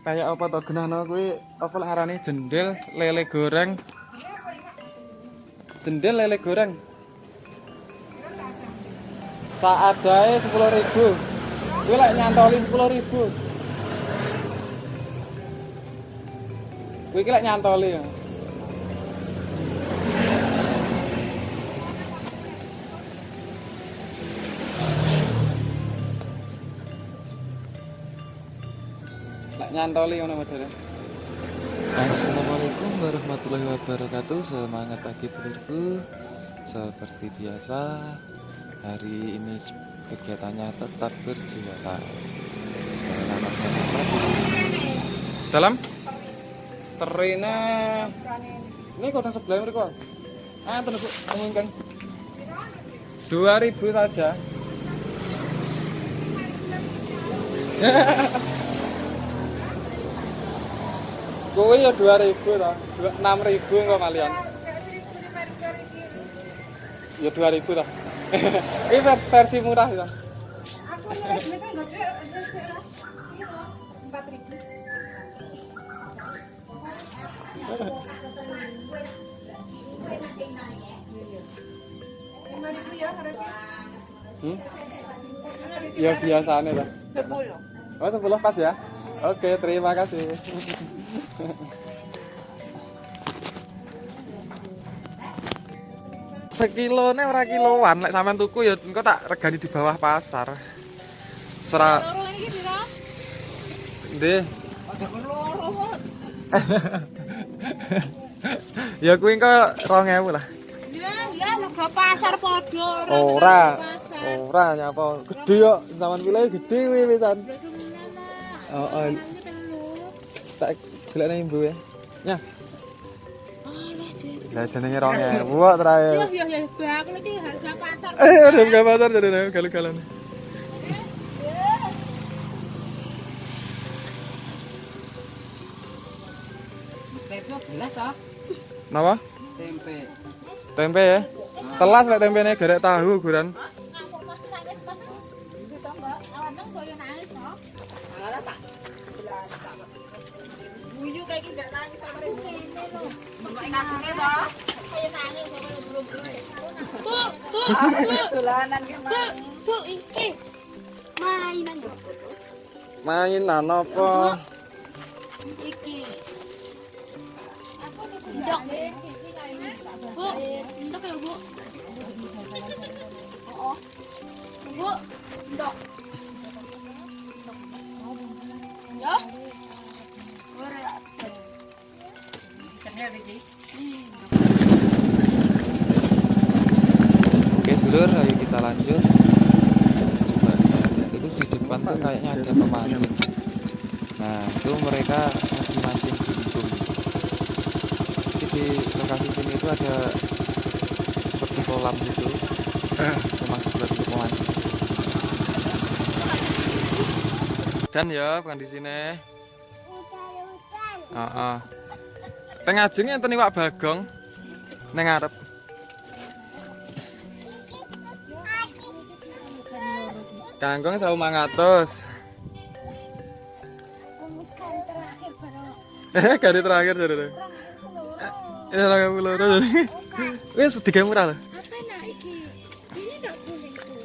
kayak apa to genahno kuwi? Apa lah arane jendel lele goreng? Jendel lele goreng? Saadae 10.000 kuwi lek nyantoli 10.000 kuwi iki lek nyantoli ya nyantoli ngono modele Assalamualaikum warahmatullahi wabarakatuh. Semangat pagi telurku Seperti biasa Hari ini kegiatannya tetap Selamat menikmati Dalam Terina. Ini kota sebelah mereka Ah, mungkin Dua ribu saja Kowe ya 2000 ta. 6000 kok kalian. Ya 2000 ta. Ini versi, versi murah ya. Aku kan lah. Ribu. Ribu ya. Hmm? Ya biasanya ta. Sepuluh. Oh, 10 pas ya. Oke, terima kasih. Sekilone ora kiloan, lek sampean tuku ya engko tak regani di bawah pasar. Sera mot. ya kuwi engko 2000 lah. Ya, ya pasar podo. Ora. Ora nyapa. Gede yo, zaman pilih gede kuwi pisan. Oh, oh. Tak ibu ya. Ya, Cik. lah jenenge 2000 kok terakhir. Yo, yo, yo, bang, iki harga pasar. Eh, buka pasar jadi galu-galan. Tempe belas ah, Napa? tempe. Tempe ya. Telas lek tempene gerek tahu guran. Bu, bu, bu, bu, bu, iki mainan ya. Mainan apa? Iki. Ndok. Bu, ndok ya bu. Oh, bu, ndok. Dulur, ayo kita lanjut. Coba itu di depan tuh kayaknya ada pemancing. Nah itu mereka lagi mancing buntung. Jadi di lokasi sini itu ada seperti kolam gitu. Memang buat untuk memancing. Dan ya bukan di sini. Heeh. Teng ajeng enten iwak bagong neng ngarep. Kangkung 1500. Memuskan terakhir baru Eh, kali terakhir jadi deh. Ini orang yang pulau jadi. Wes tiga murah lah. Apa nak iki? Ini nak kuning tuh.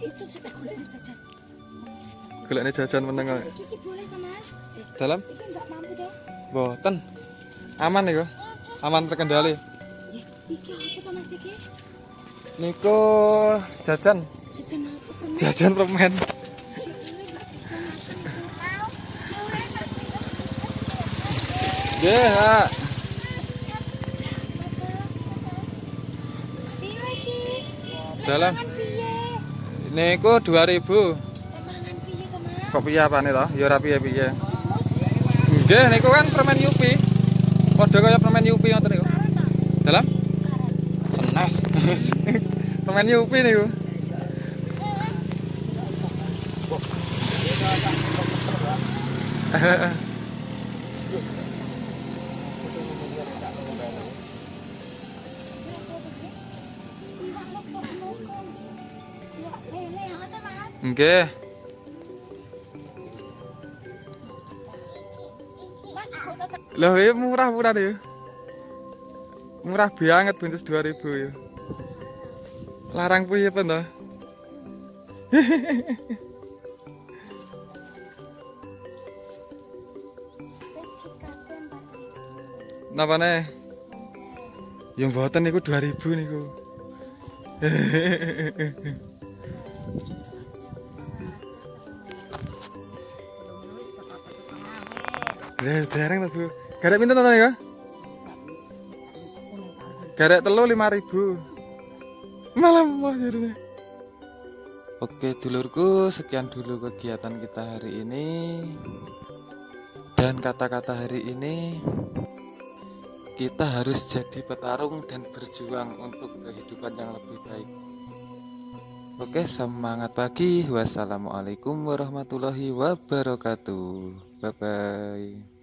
Itu sudah kulit jajan. Ini jajan meneng kok. Iki boleh mas? Dalam? Iki enggak mampu toh? Boten. Aman nih Aman terkendali. Ya, iki apa toh mas iki? Niko jajan, Jajan apa? Jajan permen. Ini enggak bisa makan tuh. Ye, ha. Piro iki? Dalam. Piye? Niko 2000. Eh, mangan piye toh mas? Kok piye apane to? Ya ora piye-piye. Nggih, niku kan permen Yupi. Padha kaya permen Yupi ngoten niku. Dalam? Senes. permen Yupi niku. Ya, lele yang ada mas. Nggih. Loh, ini murah-murah deh. Murah banget buncis 2000 ya. Larang piye apa toh? Napa nih? Ya mboten niku 2000 niku. Ya, dereng to, Bu. Garek pinten to ya? Garek telu 5000. Malah mah jadinya. Oke, dulurku, sekian dulu kegiatan kita hari ini. Dan kata-kata hari ini kita harus jadi petarung dan berjuang untuk kehidupan yang lebih baik. Oke, semangat pagi. Wassalamualaikum warahmatullahi wabarakatuh. Bye bye.